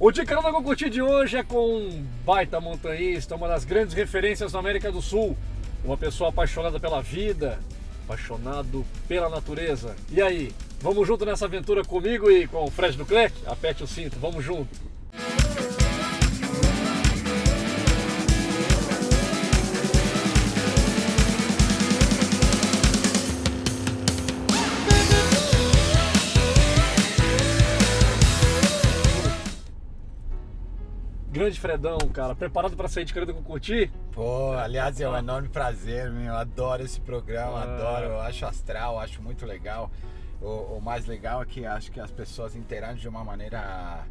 O Ticano com Curtir de hoje é com um baita montanhista, uma das grandes referências na América do Sul. Uma pessoa apaixonada pela vida, apaixonado pela natureza. E aí, vamos junto nessa aventura comigo e com o Fred Duclerc? Aperte o cinto, vamos junto. Grande Fredão, cara. Preparado para sair de Canada com curtir? Pô, aliás, é um enorme prazer, meu. Eu adoro esse programa, Ah. adoro. Eu acho astral, acho muito legal. O, o mais legal é que acho que as pessoas interagem de uma maneira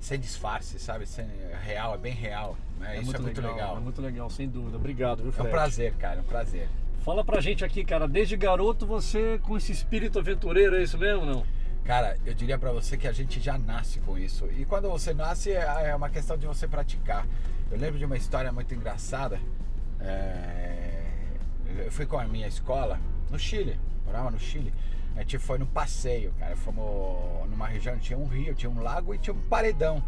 sem disfarce, sabe? Sem, real, é bem real. Né? Isso é muito legal. É muito legal, sem dúvida. Obrigado, viu, É Fred? um prazer, cara, é um prazer. Fala pra gente aqui, cara. Desde garoto você com esse espírito aventureiro, é isso mesmo, não? Cara, eu diria pra você que a gente já nasce com isso. E quando você nasce, é é uma questão de você praticar. Eu lembro de uma história muito engraçada. É, Eu fui com a minha escola no Chile, morava no Chile. A gente foi no passeio, cara. Fomos numa região tinha um rio, tinha um lago e tinha um paredão.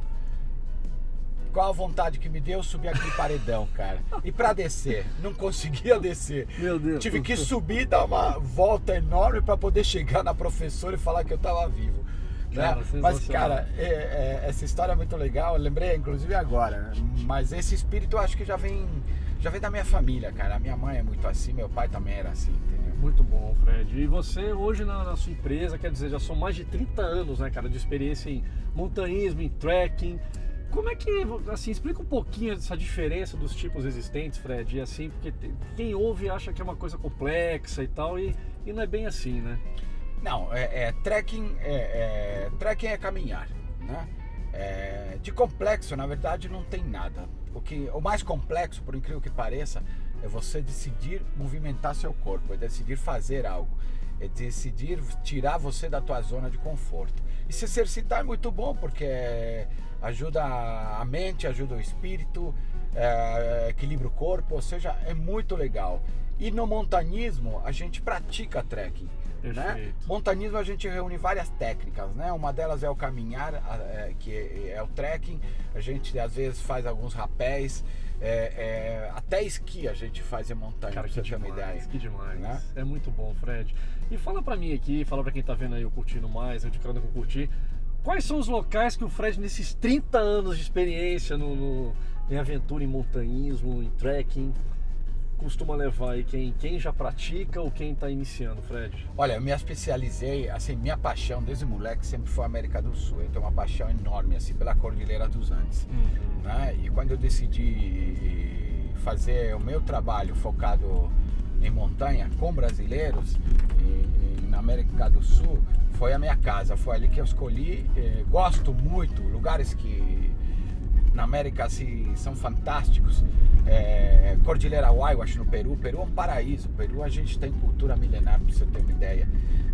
Qual a vontade que me deu subir aquele paredão, cara? E pra descer, não conseguia descer. Meu Deus. Tive que subir, dar uma volta enorme para poder chegar na professora e falar que eu tava vivo. né? Cara, Mas, sensacional. cara, é- é- essa história é muito legal. Eu lembrei, inclusive, agora. né? Mas esse espírito eu acho que já vem, já vem da minha família, cara. A minha mãe é muito assim, meu pai também era assim, entendeu? Muito bom, Fred. E você hoje na, na sua empresa, quer dizer, já são mais de 30 anos, né, cara, de experiência em montanhismo, em trekking. Como é que, assim, explica um pouquinho dessa diferença dos tipos existentes, Fred, e assim, porque tem- quem ouve acha que é uma coisa complexa e tal, e, e não é bem assim, né? Não, é, é trekking, é, é, trekking é caminhar, né? É, de complexo, na verdade, não tem nada. O, que, o mais complexo, por incrível que pareça, é você decidir movimentar seu corpo, é decidir fazer algo, é decidir tirar você da tua zona de conforto. E se exercitar é muito bom, porque ajuda a mente, ajuda o espírito, é, equilibra o corpo, ou seja, é muito legal. E no montanismo, a gente pratica trekking. Né? Montanismo a gente reúne várias técnicas, né? Uma delas é o caminhar, é, que é, é o trekking. A gente às vezes faz alguns rapéis, é, é, até esqui a gente faz em montanha, Cara, pra que você ter uma demais, ideia. que demais. Né? É muito bom, Fred. E fala pra mim aqui, fala pra quem tá vendo aí o Curtindo Mais, eu de Canada com Curtir, quais são os locais que o Fred, nesses 30 anos de experiência no, no- em aventura, em montanhismo, em trekking, costuma levar aí quem, quem já pratica ou quem tá iniciando, Fred? Olha, eu me especializei, assim, minha paixão desde moleque sempre foi a América do Sul. Eu tenho uma paixão enorme, assim, pela Cordilheira dos Andes. né? E quando eu decidi fazer o meu trabalho focado em montanha com brasileiros e, e na América do Sul, foi a minha casa, foi ali que eu escolhi. Eh, gosto muito, lugares que na América assim, são fantásticos. É, Cordilheira Huayhuash no Peru, Peru é um paraíso. Peru a gente tem cultura milenar, para você ter uma ideia,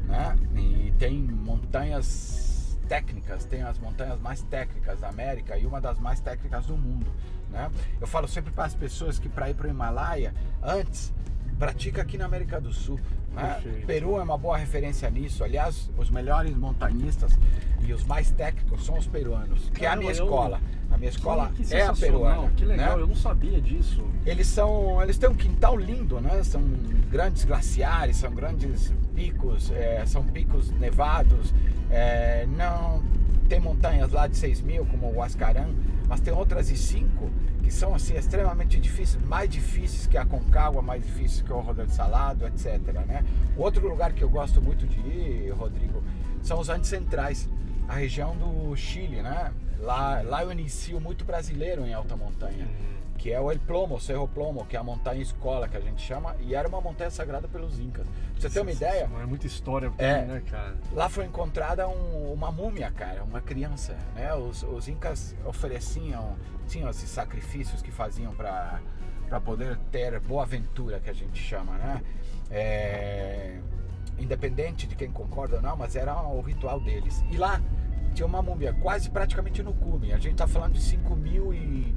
né? E tem montanhas técnicas, tem as montanhas mais técnicas da América e uma das mais técnicas do mundo, né? Eu falo sempre para as pessoas que para ir para o Himalaia, antes pratica aqui na América do Sul. Né? Peru é uma boa referência nisso. Aliás, os melhores montanhistas e os mais técnicos são os peruanos, que é a minha eu- escola. A minha escola que é a peruana. Que legal, né? eu não sabia disso. Eles são, eles têm um quintal lindo, né? São grandes glaciares, são grandes picos, é, são picos nevados. é, não tem montanhas lá de 6 mil como o Huascarán, mas tem outras de 5 que são assim extremamente difíceis, mais difíceis que a Concagua, mais difíceis que o Rodrigo Salado, etc. Né? Outro lugar que eu gosto muito de ir, Rodrigo, são os Andes Centrais, a região do Chile, né? Lá, lá eu inicio muito brasileiro em alta montanha que é o El Plomo, o Cerro Plomo, que é a montanha escola que a gente chama, e era uma montanha sagrada pelos incas. Pra você ter uma ideia, É muita história É. também, né, cara? lá foi encontrada um- uma múmia, cara, uma criança, né? Os, os incas ofereciam, tinham esses sacrifícios que faziam para para poder ter boa aventura, que a gente chama, né? É, independente de quem concorda ou não, mas era o ritual deles. E lá tinha uma múmia quase praticamente no cume. A gente tá falando de 5 mil e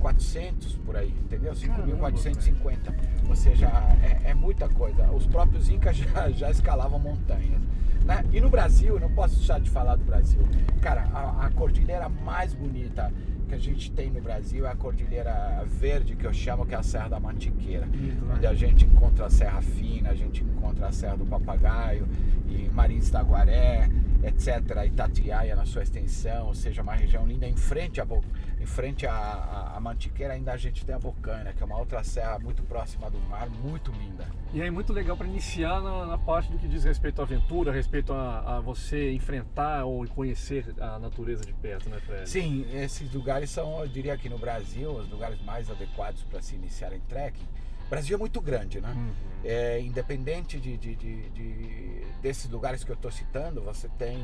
400 por aí, entendeu? 5.450. Ou seja, é, é muita coisa. Os próprios incas já, já escalavam montanhas. Né? E no Brasil, não posso deixar de falar do Brasil. Cara, a, a cordilheira mais bonita que a gente tem no Brasil é a Cordilheira Verde, que eu chamo que é a Serra da Mantiqueira, né? onde a gente encontra a Serra Fina, a gente encontra a Serra do Papagaio e Marins da Guaré, etc. Itatiaia na sua extensão, ou seja, uma região linda. Em frente Bo- em frente à, à- à Mantiqueira ainda a gente tem a Bocaina, que é uma outra serra muito próxima do mar, muito linda. E aí muito legal para iniciar na, na parte do que diz respeito à aventura, respeito a, a você enfrentar ou conhecer a natureza de perto, né, Fred? Sim, esses lugares são, eu diria que no Brasil, os lugares mais adequados para se iniciar em trekking. O Brasil é muito grande, né? Uhum. É, independente de, de- de- de- desses lugares que eu estou citando, você tem,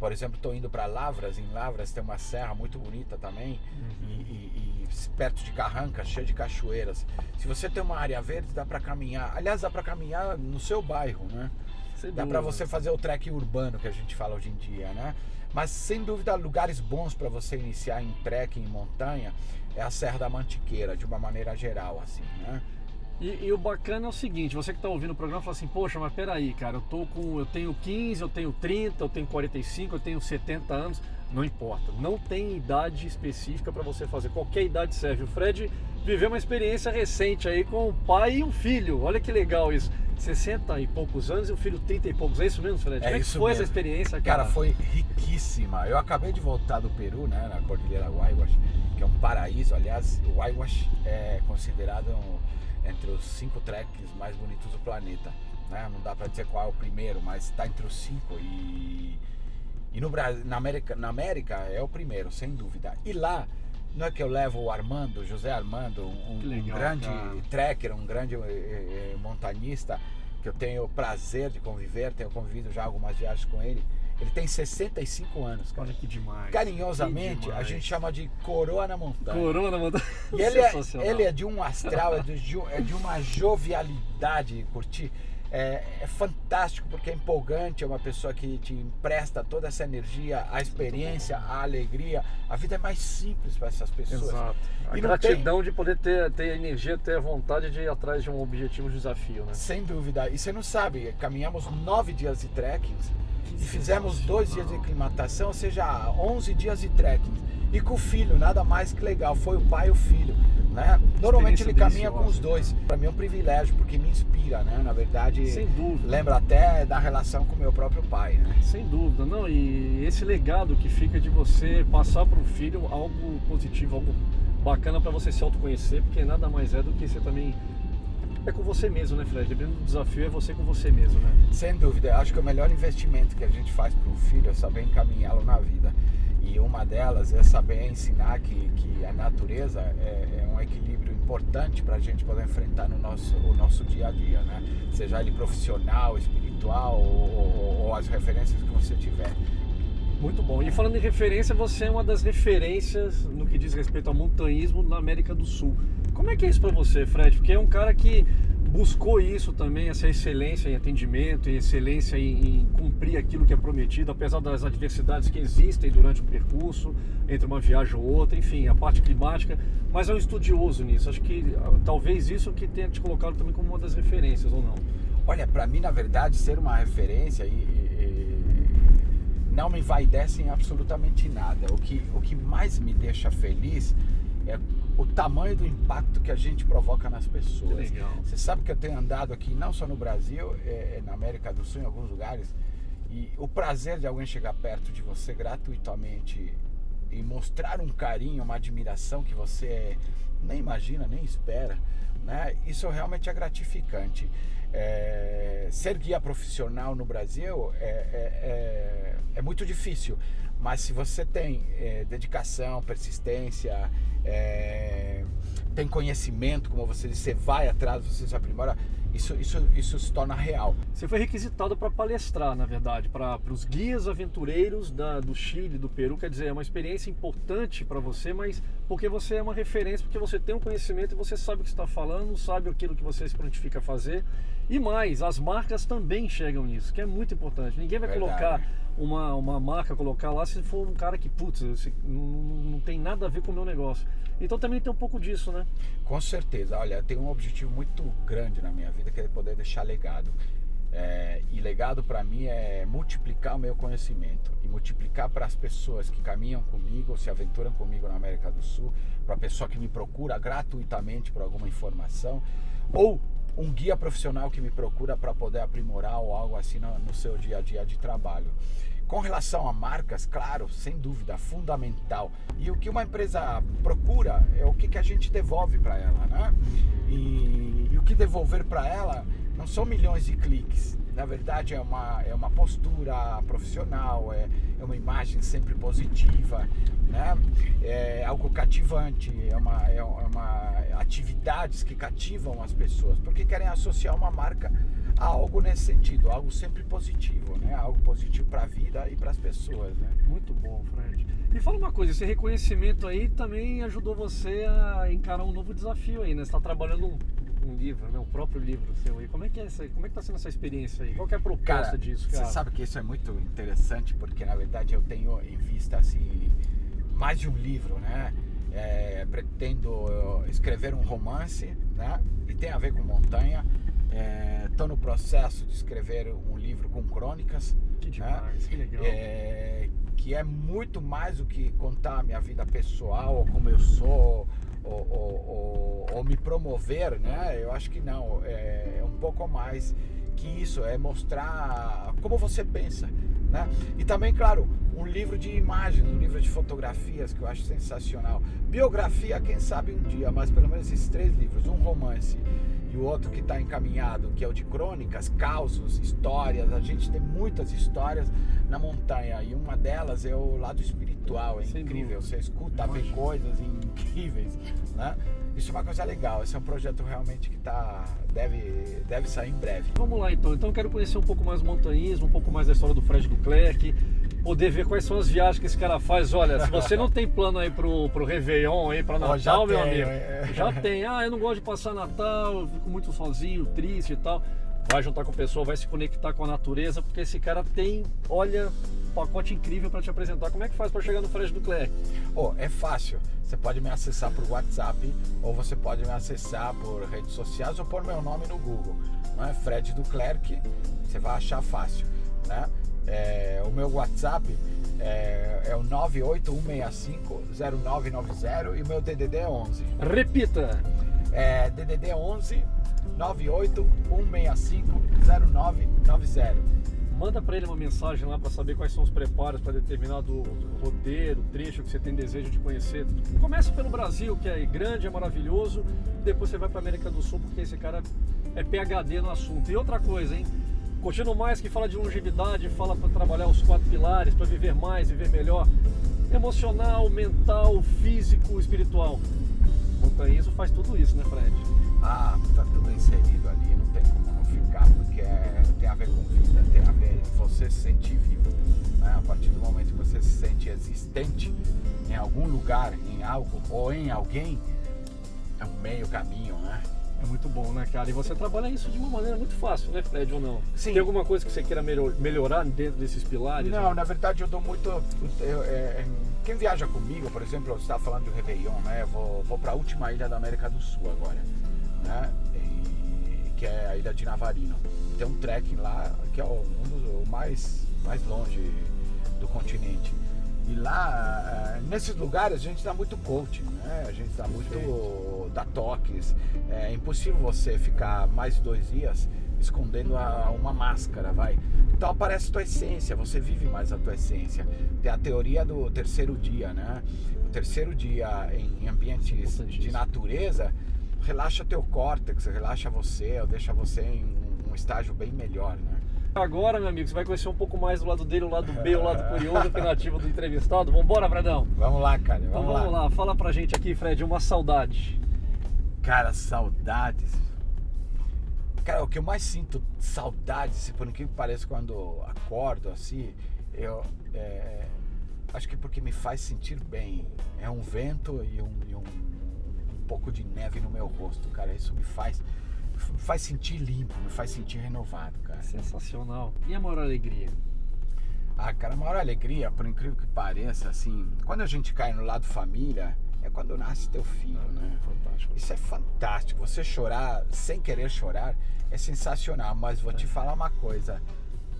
por exemplo, estou indo para Lavras, em Lavras tem uma serra muito bonita também, e, e- e perto de Carranca, cheia de cachoeiras. Se você tem uma área verde, dá para caminhar. Aliás, dá para caminhar no seu bairro, né? Sem Dá para você fazer o trek urbano que a gente fala hoje em dia, né? Mas sem dúvida, lugares bons para você iniciar em trekking em montanha é a Serra da Mantiqueira, de uma maneira geral, assim, né? E, e o bacana é o seguinte, você que está ouvindo o programa fala assim, poxa, mas peraí, cara, eu tô com. Eu tenho 15, eu tenho 30, eu tenho 45, eu tenho 70 anos. Não importa. Não tem idade específica para você fazer. Qualquer idade serve. O Fred viveu uma experiência recente aí com o pai e um filho. Olha que legal isso. 60 e poucos anos e o filho 30 e poucos. É isso mesmo, Fred? É Como é que foi essa mesmo. experiência, cara? Cara, foi riquíssima. Eu acabei de voltar do Peru, né, na Cordilheira Huayhuash, que é um paraíso. Aliás, o Huayhuash é considerado um- entre os cinco treks mais bonitos do planeta. Né? Não dá pra dizer qual é o primeiro, mas está entre os cinco. E, e no Brasil, na América, na América é o primeiro, sem dúvida. E lá, não é que eu levo o Armando, José Armando, um, Que um legal, grande cara. trekker, um grande eh, eh, montanhista, que eu tenho o prazer de conviver, tenho convivido já algumas viagens com ele. Ele tem 65 anos, cara. Olha que demais. Carinhosamente, Que a demais. gente chama de coroa na montanha. Corona, mano. E ele é, ele é de um astral, é de, é de uma jovialidade, curtir. É, é fantástico porque é empolgante, é uma pessoa que te empresta toda essa energia, a experiência, a alegria. A vida é mais simples para essas pessoas. Exato. A E gratidão de poder ter, ter a energia, ter a vontade de ir atrás de um objetivo, de desafio, né? Sem dúvida. E você não sabe, caminhamos nove dias de trekking e fizemos dois dias de aclimatação, ou seja, 11 dias de trekking. E com o filho, nada mais que legal, foi o pai e o filho. Né? Normalmente ele caminha com os dois. Para mim é um privilégio, porque me inspira, né? Na verdade, Sem dúvida. lembra até da relação com o meu próprio pai, né? Sem dúvida, não. E esse legado que fica de você passar para o filho algo positivo, algo bacana para você se autoconhecer, porque nada mais é do que você também. É com você mesmo, né, Fred? Dependendo do desafio, é você com você mesmo, né? Sem dúvida, acho que o melhor investimento que a gente faz para o filho é saber encaminhá-lo na vida. E uma delas é saber ensinar que, que a natureza é, é um equilíbrio importante para a gente poder enfrentar no nosso, o nosso dia a dia, né? Seja ele profissional, espiritual ou, ou- ou as referências que você tiver. Muito bom. E falando em referência, você é uma das referências no que diz respeito ao montanhismo na América do Sul. Como é que é isso para você, Fred? Porque é um cara que buscou isso também, essa excelência em atendimento, excelência em, em cumprir aquilo que é prometido, apesar das adversidades que existem durante o percurso, entre uma viagem ou outra, enfim, a parte climática, mas é um estudioso nisso. Acho que ah, talvez isso que tenha te colocado também como uma das referências, ou não? Olha, para mim, na verdade, ser uma referência e- e não me envaidece em absolutamente nada. O que, o que mais me deixa feliz é o tamanho do impacto que a gente provoca nas pessoas. Legal. Você sabe que eu tenho andado aqui, não só no Brasil, é, é na América do Sul, em alguns lugares, e o prazer de alguém chegar perto de você gratuitamente e mostrar um carinho, uma admiração que você nem imagina, nem espera, né? Isso realmente é gratificante. É, ser guia profissional no Brasil é, é- é- é muito difícil, mas se você tem é, dedicação, persistência, é, tem conhecimento, como você disse, você vai atrás, você se aprimora, isso, isso, isso se torna real. Você foi requisitado para palestrar, na verdade, para os guias aventureiros da- do Chile, do Peru. Quer dizer, é uma experiência importante para você, mas porque você é uma referência, porque você tem um conhecimento e você sabe o que está falando, sabe aquilo que você se prontifica a fazer. E mais, as marcas também enxergam isso, que é muito importante. Ninguém vai Verdade. colocar uma, uma marca, colocar lá se for um cara que, putz, esse- não, não- tem nada a ver com o meu negócio. Então também tem um pouco disso, né? Com certeza, olha, eu tenho um objetivo muito grande na minha vida que é poder deixar legado. É, e legado para mim é multiplicar o meu conhecimento e multiplicar para as pessoas que caminham comigo, se aventuram comigo na América do Sul, para a pessoa que me procura gratuitamente por alguma informação, ou um guia profissional que me procura para poder aprimorar ou algo assim no, no seu dia a dia de trabalho. Com relação a marcas, claro, sem dúvida, fundamental. E o que uma empresa procura é o que, que a gente devolve para ela, né? E, e o que devolver para ela não são milhões de cliques. Na verdade, é uma, é uma postura profissional, é, é uma imagem sempre positiva, né? é algo cativante, é uma, é uma atividades que cativam as pessoas, porque querem associar uma marca a algo nesse sentido, algo sempre positivo, né? algo positivo para a vida e para as pessoas. Né? Muito bom, Fred. Me fala uma coisa, esse reconhecimento aí também ajudou você a encarar um novo desafio aí, né? Você está trabalhando um livro, né? O próprio livro seu aí. Como é que é essa, como é que tá sendo essa experiência aí? Qual é a proposta cara, disso, cara? Você sabe que isso é muito interessante porque na verdade eu tenho em vista assim mais de um livro, né? É, pretendo escrever um romance, né? E tem a ver com montanha. Estou é, no processo de escrever um livro com crônicas. Que né? demais, né? que legal. É, que é muito mais do que contar a minha vida pessoal, como eu sou, ou, ou, ou, me promover, né? Eu acho que não, é, é um pouco mais que isso, é mostrar como você pensa, né? E também, claro, um livro de imagens, um livro de fotografias que eu acho sensacional. Biografia, quem sabe um dia, mas pelo menos esses três livros, um romance e o outro que está encaminhado, que é o de crônicas, causos, histórias. A gente tem muitas histórias na montanha e uma delas é o lado espiritual, é Sem incrível. Dúvida. Você escuta, vê coisas incríveis, né? Isso é uma coisa legal. Esse é um projeto realmente que tá, deve, deve sair em breve. Vamos lá então. Então eu quero conhecer um pouco mais o montanhismo, um pouco mais da história do Fred do Clerc poder ver quais são as viagens que esse cara faz. Olha, se você não tem plano aí pro, pro Réveillon, aí pra Natal, oh, meu tenho, amigo, é. já tem. Ah, eu não gosto de passar Natal, eu fico muito sozinho, triste e tal. Vai juntar com o pessoal, vai se conectar com a natureza, porque esse cara tem, olha, um pacote incrível para te apresentar. Como é que faz para chegar no Fred do Clerc? Oh, é fácil. Você pode me acessar por WhatsApp, ou você pode me acessar por redes sociais, ou por meu nome no Google. Não é Fred do Clerc, você vai achar fácil, né? É, o meu WhatsApp é, é o 981650990 e o meu DDD é 11. Repita! É DDD 11 981650990. Manda para ele uma mensagem lá para saber quais são os preparos para determinado roteiro, trecho que você tem desejo de conhecer. Começa pelo Brasil, que é grande, é maravilhoso, depois você vai para América do Sul, porque esse cara é PhD no assunto. E outra coisa, hein? Curtindo mais que fala de longevidade, fala para trabalhar os quatro pilares, para viver mais, viver melhor. Emocional, mental, físico, espiritual. Montanhismo faz tudo isso, né, Fred? Ah, tá tudo inserido ali, não tem como não ficar, porque é, tem a ver com vida, tem a ver com você se sentir vivo. Né? A partir do momento que você se sente existente em algum lugar, em algo ou em alguém, é um meio caminho? É muito bom, né, cara? E você trabalha isso de uma maneira muito fácil, né, Fred, ou não? Sim. Tem alguma coisa que você queira melhorar dentro desses pilares? Não, né? na verdade eu dou muito... Eu, é, quem viaja comigo, por exemplo, você estava falando do Réveillon, né? Eu vou, vou para a última ilha da América do Sul agora, né? E, que é a ilha de Navarino. Tem um trekking lá que é um dos o mais, mais longe do continente. E lá, eh, nesses lugares, a gente dá muito coaching, né? A gente dá muito, dá toques. É impossível você ficar mais de dois dias escondendo a, uma máscara, vai. Então aparece tua essência, você vive mais a tua essência. Tem a teoria do terceiro dia, né? O terceiro dia em ambientes de natureza relaxa teu córtex, relaxa você, deixa você em um estágio bem melhor, né? Agora, meu amigo, você vai conhecer um pouco mais do lado dele, o lado B, o lado curioso, alternativo do entrevistado. Vambora, Fredão? Vamos lá, cara. Vamos, então vamos lá. lá. Fala pra gente aqui, Fred, uma saudade. Cara, saudades. Cara, o que eu mais sinto saudades, por incrível que pareça, quando acordo assim, eu. É, acho que porque me faz sentir bem. É um vento e um, e um, um pouco de neve no meu rosto, cara. Isso me faz me faz sentir limpo, me faz sentir renovado, cara. Sensacional. E a maior alegria? Ah, cara, a maior alegria, por incrível que pareça, assim, quando a gente cai no lado família, é quando nasce teu filho, Ah, né? Fantástico. Isso é fantástico. Você chorar sem querer chorar é sensacional. Mas vou É. te falar uma coisa: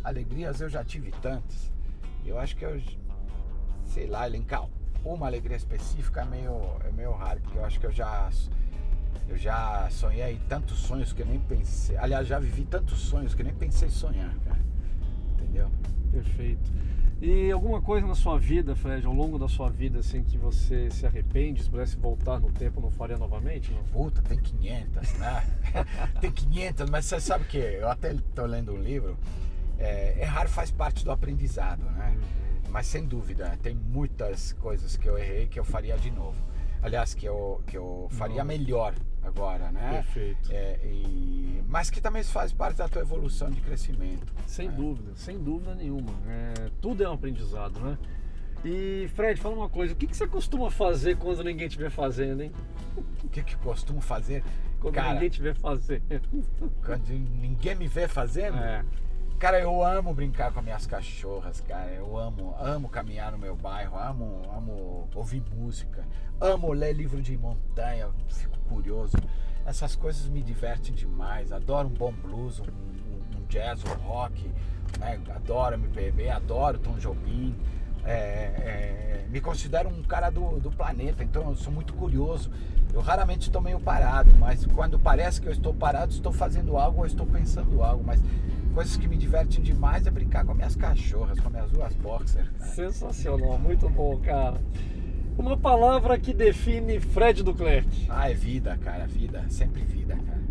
alegrias eu já tive tantas. Eu acho que eu, sei lá, elencar uma alegria específica é meio, é meio raro, porque eu acho que eu já, eu já sonhei tantos sonhos que eu nem pensei. Aliás, já vivi tantos sonhos que eu nem pensei em sonhar, cara. Entendeu? Perfeito. E alguma coisa na sua vida, Fred, ao longo da sua vida, assim, que você se arrepende, se pudesse voltar no tempo, não faria novamente? Não? Puta, tem 500, né? tem 500, mas você sabe que eu até tô lendo um livro. É, errar faz parte do aprendizado, né? Mas sem dúvida, tem muitas coisas que eu errei que eu faria de novo. Aliás, que eu, que eu faria Nossa. melhor agora, né? Perfeito. É, e- mas que também faz parte da tua evolução de crescimento. Sem né? dúvida, sem dúvida nenhuma. É, tudo é um aprendizado, né? E Fred, fala uma coisa, o que, que você costuma fazer quando ninguém estiver fazendo, hein? O que, que eu costumo fazer? Quando Cara, ninguém estiver fazendo. quando ninguém me vê fazendo, É, Cara, eu amo brincar com as minhas cachorras, cara. Eu amo, amo caminhar no meu bairro, amo, amo ouvir música, amo ler livro de montanha, fico curioso. Essas coisas me divertem demais. Adoro um bom blues, um, um- um jazz, um rock, né? Adoro MPB, adoro Tom Jobim. É, é, me considero um cara do, do planeta, então eu sou muito curioso. Eu raramente estou meio parado, mas quando parece que eu estou parado, estou fazendo algo ou estou pensando algo. Mas coisas que me divertem demais é brincar com as minhas cachorras, com as minhas duas boxers. cara. sensacional, muito bom, cara. Uma palavra que define Fred Duclerc. Ah, é vida, cara, vida, sempre vida, cara.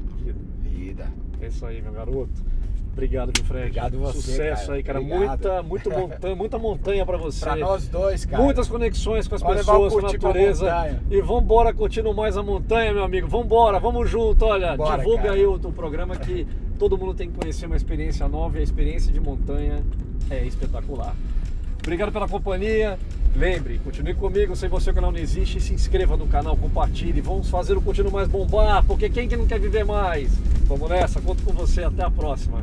Vida. É isso aí, meu garoto. Obrigado, meu Fred. Obrigado você, Sucesso cara. aí, cara. Obrigado. Muita, muito montanha, muita montanha pra você. Pra nós dois, cara. Muitas conexões com as pessoas, com a natureza. E vambora curtindo mais a montanha, meu amigo. Vambora, vamos junto. Olha, Bora, divulga cara. aí o, o programa que todo mundo tem que conhecer uma experiência nova e a experiência de montanha é espetacular. Obrigado pela companhia. Lembre, continue comigo, sem você o canal não existe. Se inscreva no canal, compartilhe. Vamos fazer o Continuo Mais bombar, porque quem que não quer viver mais? Vamos nessa, conto com você. Até a próxima.